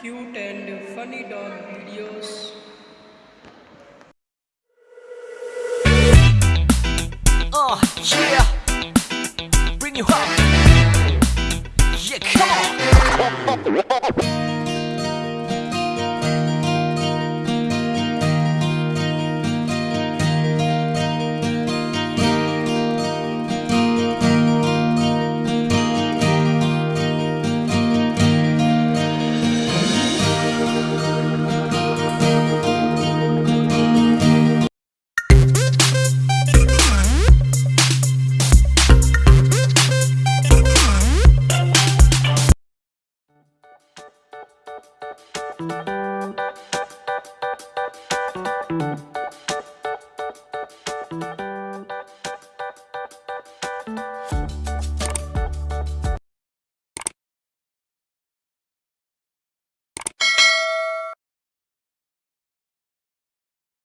cute and funny dog videos. Uh, yeah. Bring you up. you